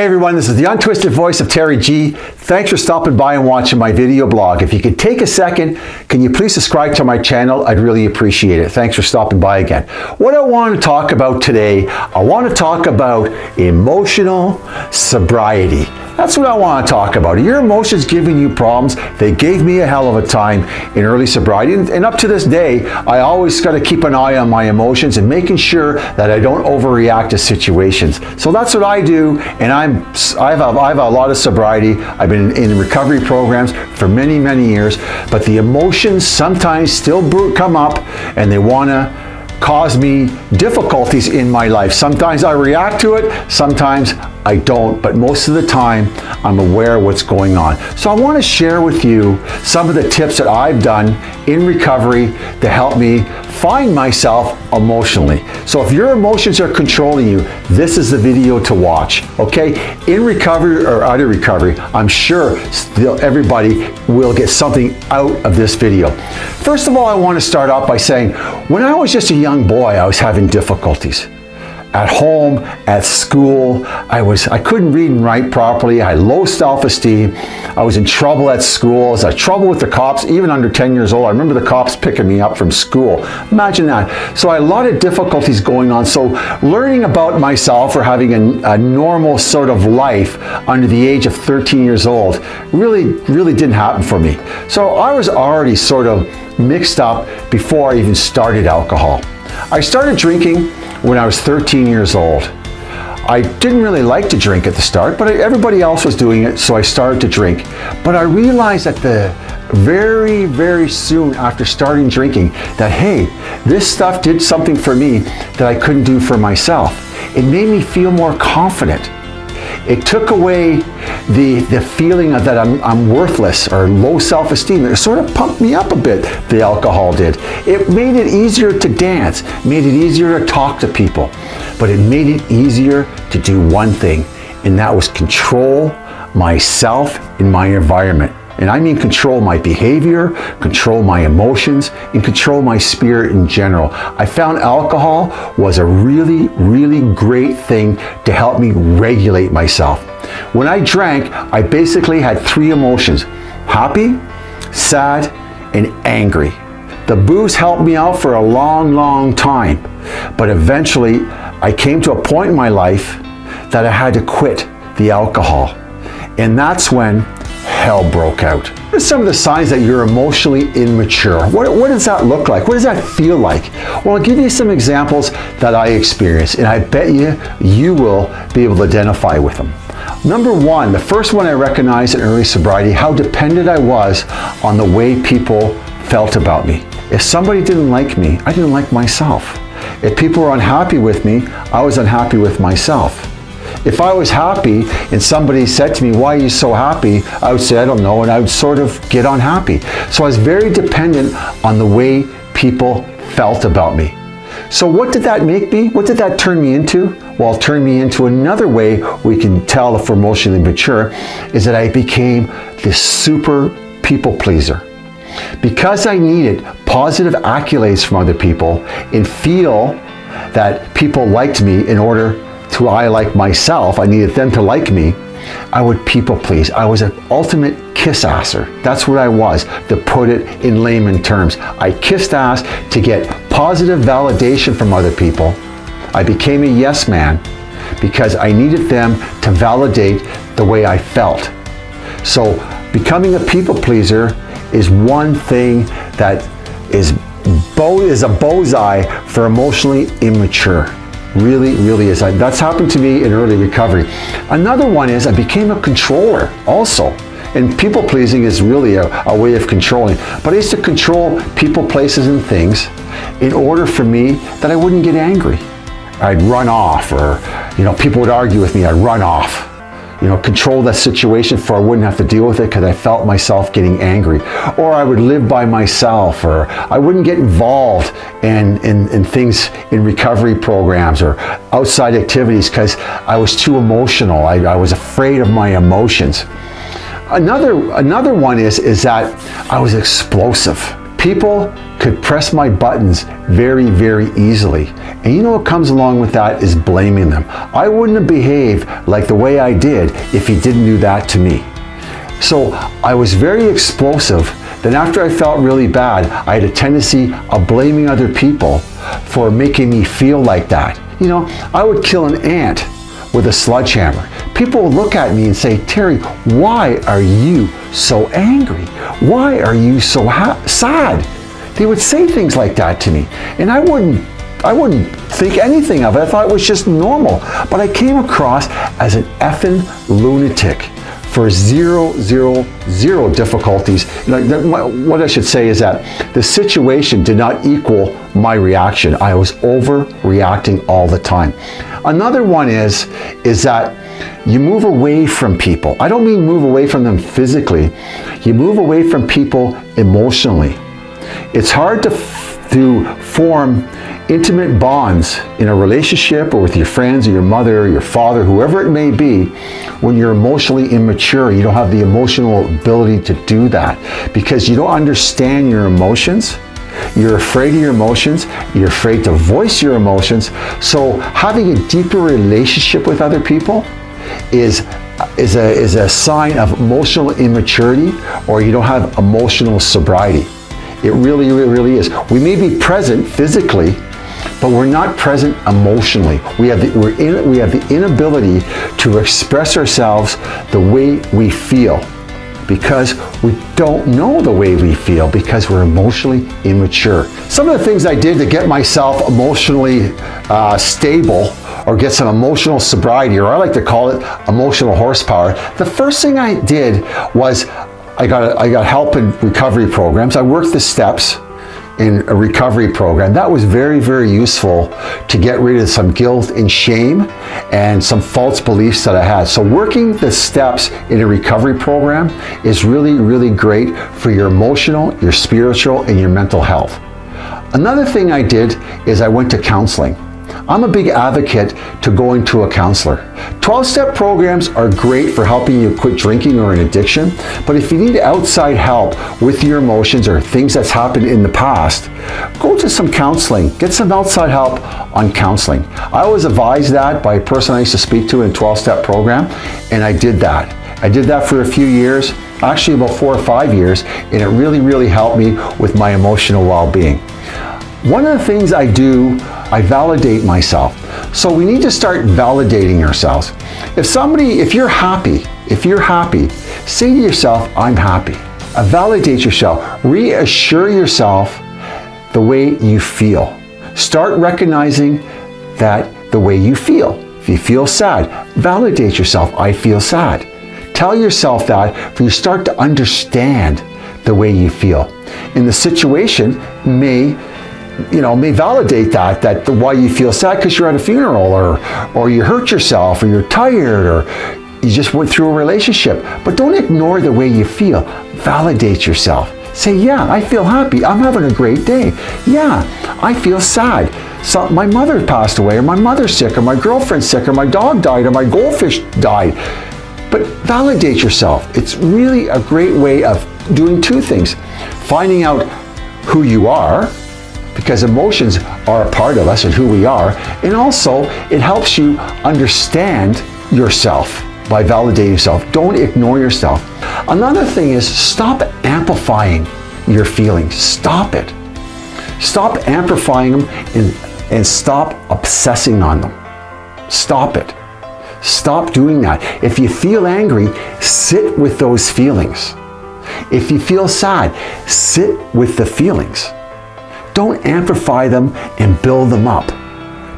Hey everyone, this is the untwisted voice of Terry G. Thanks for stopping by and watching my video blog. If you could take a second, can you please subscribe to my channel? I'd really appreciate it. Thanks for stopping by again. What I want to talk about today, I want to talk about emotional sobriety. That's what I want to talk about. Your emotions giving you problems? They gave me a hell of a time in early sobriety. And up to this day, I always got to keep an eye on my emotions and making sure that I don't overreact to situations. So that's what I do. And I'm, I have, a, I have a lot of sobriety. I've been in recovery programs for many, many years. But the emotions sometimes still come up and they want to cause me difficulties in my life. Sometimes I react to it, sometimes I don't, but most of the time I'm aware of what's going on. So I want to share with you some of the tips that I've done in recovery to help me find myself emotionally. So if your emotions are controlling you, this is the video to watch, okay? In recovery or out of recovery, I'm sure still everybody will get something out of this video. First of all, I want to start off by saying, when I was just a young boy, I was having difficulties at home, at school. I was I couldn't read and write properly. I had low self-esteem. I was in trouble at school. I was in trouble with the cops, even under 10 years old. I remember the cops picking me up from school. Imagine that. So I had a lot of difficulties going on. So learning about myself or having a, a normal sort of life under the age of 13 years old really, really didn't happen for me. So I was already sort of mixed up before I even started alcohol. I started drinking when I was 13 years old. I didn't really like to drink at the start, but everybody else was doing it, so I started to drink. But I realized that the very, very soon after starting drinking that, hey, this stuff did something for me that I couldn't do for myself. It made me feel more confident. It took away the, the feeling of that I'm, I'm worthless or low self-esteem. It sort of pumped me up a bit, the alcohol did. It made it easier to dance, made it easier to talk to people, but it made it easier to do one thing, and that was control myself and my environment. And I mean control my behavior, control my emotions, and control my spirit in general. I found alcohol was a really, really great thing to help me regulate myself. When I drank, I basically had three emotions, happy, sad, and angry. The booze helped me out for a long, long time. But eventually, I came to a point in my life that I had to quit the alcohol. And that's when hell broke out. What are some of the signs that you're emotionally immature? What, what, does that look like? What does that feel like? Well, I'll give you some examples that I experienced, and I bet you, you will be able to identify with them. Number one, the first one I recognized in early sobriety, how dependent I was on the way people felt about me. If somebody didn't like me, I didn't like myself. If people were unhappy with me, I was unhappy with myself. If I was happy and somebody said to me, why are you so happy? I would say, I don't know, and I would sort of get unhappy. So I was very dependent on the way people felt about me. So what did that make me? What did that turn me into? Well, it turned me into another way we can tell if we're emotionally mature is that I became this super people pleaser. Because I needed positive accolades from other people and feel that people liked me in order to I like myself, I needed them to like me, I would people please. I was an ultimate kiss asser. That's what I was, to put it in layman terms. I kissed ass to get positive validation from other people. I became a yes man because I needed them to validate the way I felt. So becoming a people pleaser is one thing that is, is a bullseye for emotionally immature. Really, really is. That's happened to me in early recovery. Another one is I became a controller also. And people pleasing is really a, a, way of controlling. But I used to control people, places, and things in order for me that I wouldn't get angry. I'd run off or, you know, people would argue with me, I'd run off you know, control that situation for I wouldn't have to deal with it because I felt myself getting angry. Or I would live by myself or I wouldn't get involved in, in, in things in recovery programs or outside activities because I was too emotional. I, I was afraid of my emotions. Another, another one is, is that I was explosive. People could press my buttons very, very easily. And you know what comes along with that is blaming them. I wouldn't have behaved like the way I did if he didn't do that to me. So I was very explosive. Then after I felt really bad, I had a tendency of blaming other people for making me feel like that. You know, I would kill an ant with a sledgehammer. People look at me and say, Terry, why are you so angry? Why are you so sad? They would say things like that to me. And I wouldn't I wouldn't think anything of it. I thought it was just normal. But I came across as an effing lunatic for zero, zero, zero difficulties. What I should say is that the situation did not equal my reaction. I was overreacting all the time. Another one is, is that you move away from people. I don't mean move away from them physically. You move away from people emotionally. It's hard to, to form intimate bonds in a relationship or with your friends or your mother or your father, whoever it may be, when you're emotionally immature. You don't have the emotional ability to do that because you don't understand your emotions. You're afraid of your emotions. You're afraid to voice your emotions. So having a deeper relationship with other people is is a, is a sign of emotional immaturity or you don't have emotional sobriety. It really, really, really is. We may be present physically, but we're not present emotionally. We have, the, we're in, we have the inability to express ourselves the way we feel because we don't know the way we feel because we're emotionally immature. Some of the things I did to get myself emotionally uh, stable or get some emotional sobriety, or I like to call it emotional horsepower, the first thing I did was I got, I got help in recovery programs. I worked the steps in a recovery program. That was very, very useful to get rid of some guilt and shame and some false beliefs that I had. So working the steps in a recovery program is really, really great for your emotional, your spiritual, and your mental health. Another thing I did is I went to counseling. I'm a big advocate to going to a counselor. 12-step programs are great for helping you quit drinking or an addiction, but if you need outside help with your emotions or things that's happened in the past, go to some counseling. Get some outside help on counseling. I was advised that by a person I used to speak to in a 12-step program, and I did that. I did that for a few years, actually about four or five years, and it really, really helped me with my emotional well-being. One of the things I do, I validate myself. So we need to start validating ourselves. If somebody, if you're happy, if you're happy, say to yourself, I'm happy. Uh, validate yourself. Reassure yourself the way you feel. Start recognizing that the way you feel. If you feel sad, validate yourself. I feel sad. Tell yourself that for you start to understand the way you feel. And the situation may you know, may validate that, that the, why you feel sad because you're at a funeral or, or you hurt yourself or you're tired or you just went through a relationship. But don't ignore the way you feel. Validate yourself. Say, yeah, I feel happy. I'm having a great day. Yeah, I feel sad. So my mother passed away or my mother's sick or my girlfriend's sick or my dog died or my goldfish died. But validate yourself. It's really a great way of doing two things. Finding out who you are, because emotions are a part of us and who we are. And also, it helps you understand yourself by validating yourself. Don't ignore yourself. Another thing is stop amplifying your feelings. Stop it. Stop amplifying them and, and stop obsessing on them. Stop it. Stop doing that. If you feel angry, sit with those feelings. If you feel sad, sit with the feelings. Don't amplify them and build them up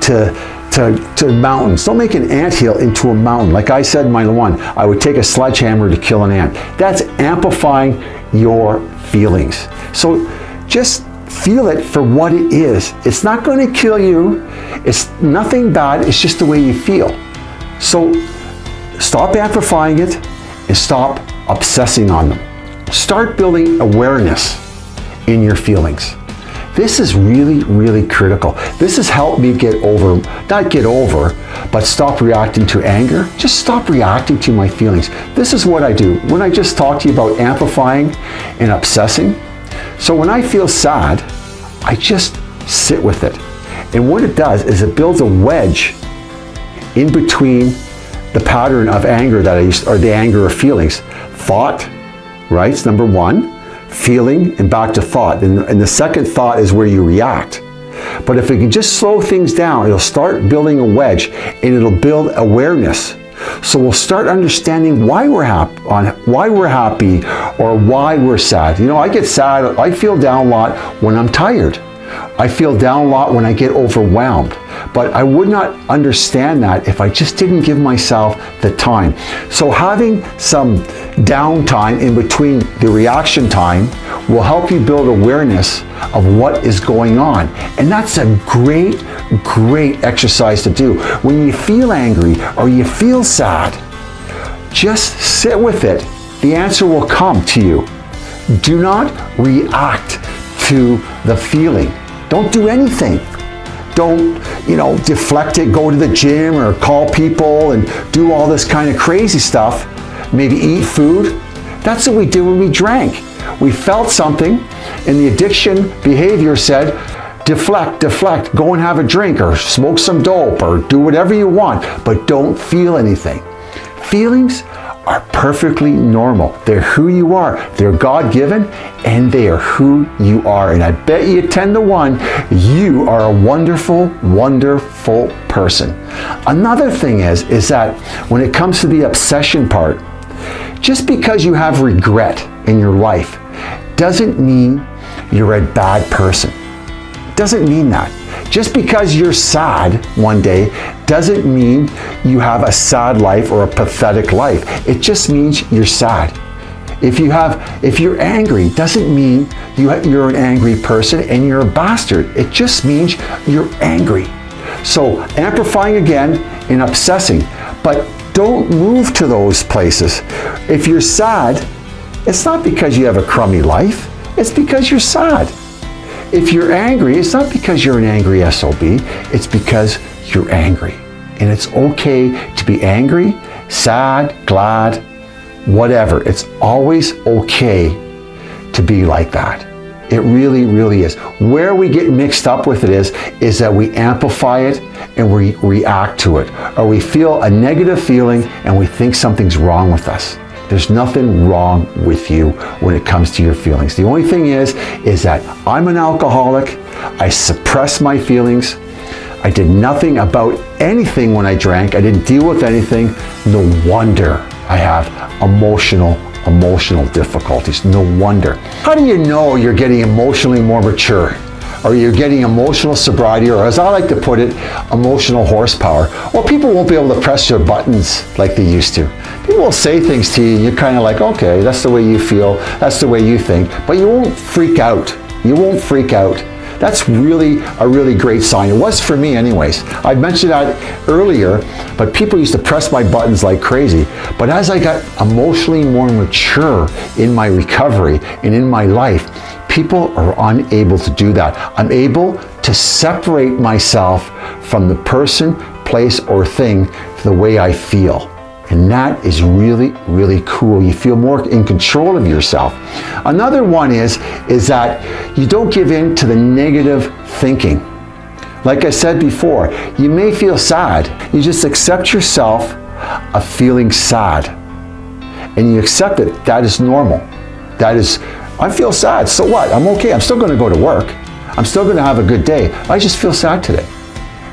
to, to, to mountains. Don't make an ant hill into a mountain. Like I said in my one, I would take a sledgehammer to kill an ant. That's amplifying your feelings. So just feel it for what it is. It's not going to kill you. It's nothing bad. It's just the way you feel. So stop amplifying it and stop obsessing on them. Start building awareness in your feelings. This is really, really critical. This has helped me get over, not get over, but stop reacting to anger. Just stop reacting to my feelings. This is what I do. When I just talk to you about amplifying and obsessing. So when I feel sad, I just sit with it. And what it does is it builds a wedge in between the pattern of anger that I used, or the anger of feelings. Thought, right, it's number one. Feeling and back to thought. And, and the second thought is where you react. But if we can just slow things down, it'll start building a wedge and it'll build awareness. So we'll start understanding why we're happy, on why we're happy or why we're sad. You know, I get sad, I feel down a lot when I'm tired. I feel down a lot when I get overwhelmed. But I would not understand that if I just didn't give myself the time. So having some downtime in between the reaction time will help you build awareness of what is going on. And that's a great, great exercise to do. When you feel angry or you feel sad, just sit with it. The answer will come to you. Do not react to the feeling. Don't do anything. Don't, you know, deflect it, go to the gym or call people and do all this kind of crazy stuff. Maybe eat food. That's what we did when we drank. We felt something and the addiction behavior said, deflect, deflect, go and have a drink or smoke some dope or do whatever you want, but don't feel anything. Feelings are perfectly normal. They're who you are. They're God-given and they are who you are. And I bet you 10 to 1, you are a wonderful, wonderful person. Another thing is, is that when it comes to the obsession part, just because you have regret in your life doesn't mean you're a bad person. Doesn't mean that. Just because you're sad one day doesn't mean you have a sad life or a pathetic life. It just means you're sad. If you have, if you're angry, doesn't mean you you're an angry person and you're a bastard. It just means you're angry. So amplifying again and obsessing, but don't move to those places. If you're sad, it's not because you have a crummy life. It's because you're sad. If you're angry, it's not because you're an angry SOB, it's because you're angry. And it's okay to be angry, sad, glad, whatever. It's always okay to be like that. It really, really is. Where we get mixed up with it is, is that we amplify it and we react to it. Or we feel a negative feeling and we think something's wrong with us. There's nothing wrong with you when it comes to your feelings. The only thing is, is that I'm an alcoholic. I suppress my feelings. I did nothing about anything when I drank. I didn't deal with anything. No wonder I have emotional, emotional difficulties. No wonder. How do you know you're getting emotionally more mature? or you're getting emotional sobriety, or as I like to put it, emotional horsepower. Well, people won't be able to press your buttons like they used to. People will say things to you and you're kind of like, okay, that's the way you feel, that's the way you think, but you won't freak out. You won't freak out. That's really a really great sign. It was for me anyways. I mentioned that earlier, but people used to press my buttons like crazy. But as I got emotionally more mature in my recovery and in my life, people are unable to do that. I'm able to separate myself from the person, place, or thing the way I feel. And that is really, really cool. You feel more in control of yourself. Another one is, is that you don't give in to the negative thinking. Like I said before, you may feel sad. You just accept yourself of feeling sad. And you accept it. That is normal. That is I feel sad. So what? I'm okay. I'm still going to go to work. I'm still going to have a good day. I just feel sad today.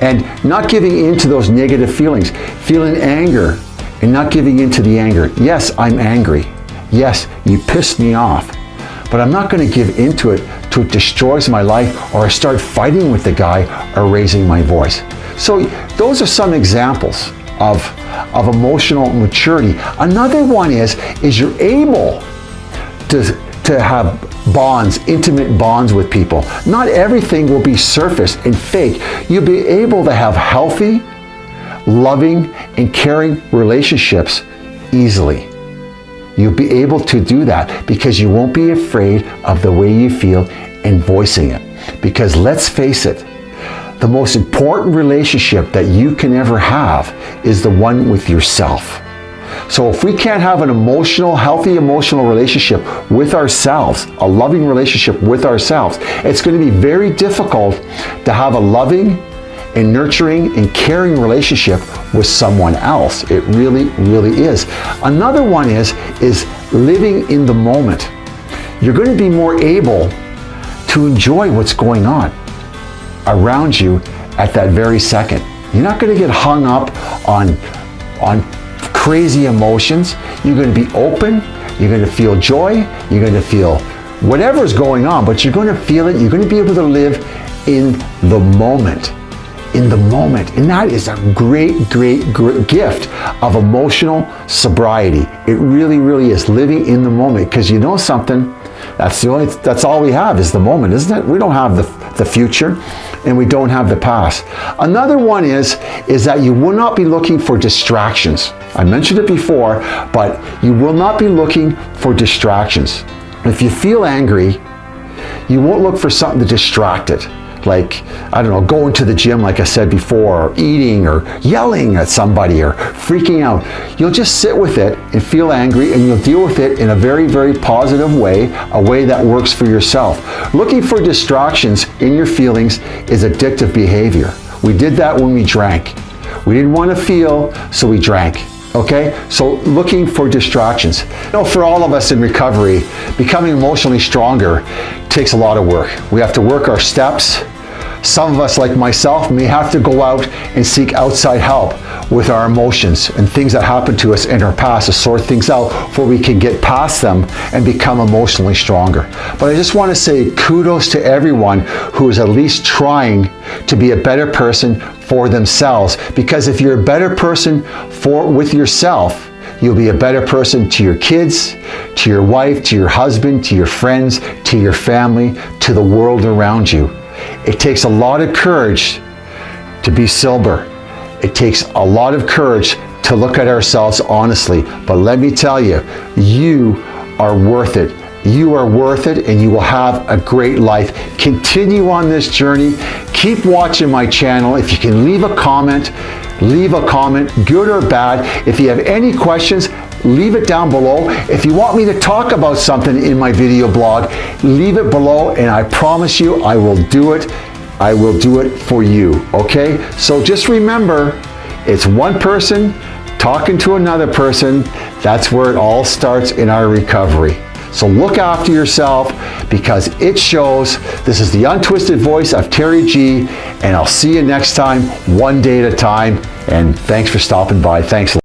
And not giving in to those negative feelings, feeling anger and not giving in to the anger. Yes, I'm angry. Yes, you pissed me off. But I'm not going to give into it to it destroys my life or I start fighting with the guy or raising my voice. So those are some examples of, of emotional maturity. Another one is, is you're able to to have bonds, intimate bonds with people. Not everything will be surface and fake. You'll be able to have healthy, loving, and caring relationships easily. You'll be able to do that because you won't be afraid of the way you feel and voicing it. Because let's face it, the most important relationship that you can ever have is the one with yourself. So if we can't have an emotional, healthy emotional relationship with ourselves, a loving relationship with ourselves, it's going to be very difficult to have a loving and nurturing and caring relationship with someone else. It really, really is. Another one is, is living in the moment. You're going to be more able to enjoy what's going on around you at that very second. You're not going to get hung up on, on crazy emotions. You're going to be open. You're going to feel joy. You're going to feel whatever's going on, but you're going to feel it. You're going to be able to live in the moment. In the moment. And that is a great, great, great gift of emotional sobriety. It really, really is living in the moment because you know something. That's the only, that's all we have is the moment, isn't it? We don't have the, the future and we don't have the past. Another one is, is that you will not be looking for distractions. I mentioned it before, but you will not be looking for distractions. If you feel angry, you won't look for something to distract it like, I don't know, going to the gym, like I said before, or eating, or yelling at somebody, or freaking out. You'll just sit with it and feel angry, and you'll deal with it in a very, very positive way, a way that works for yourself. Looking for distractions in your feelings is addictive behavior. We did that when we drank. We didn't want to feel, so we drank. Okay, so looking for distractions. You know, for all of us in recovery, becoming emotionally stronger takes a lot of work. We have to work our steps. Some of us, like myself, may have to go out and seek outside help with our emotions and things that happened to us in our past to sort things out before we can get past them and become emotionally stronger. But I just want to say kudos to everyone who is at least trying to be a better person for themselves. Because if you're a better person for with yourself, You'll be a better person to your kids, to your wife, to your husband, to your friends, to your family, to the world around you. It takes a lot of courage to be sober. It takes a lot of courage to look at ourselves honestly. But let me tell you, you are worth it. You are worth it and you will have a great life. Continue on this journey. Keep watching my channel. If you can leave a comment, leave a comment, good or bad. If you have any questions, leave it down below. If you want me to talk about something in my video blog, leave it below and I promise you I will do it. I will do it for you, okay? So just remember, it's one person talking to another person. That's where it all starts in our recovery. So look after yourself because it shows. This is the untwisted voice of Terry G. And I'll see you next time, one day at a time. And thanks for stopping by. Thanks.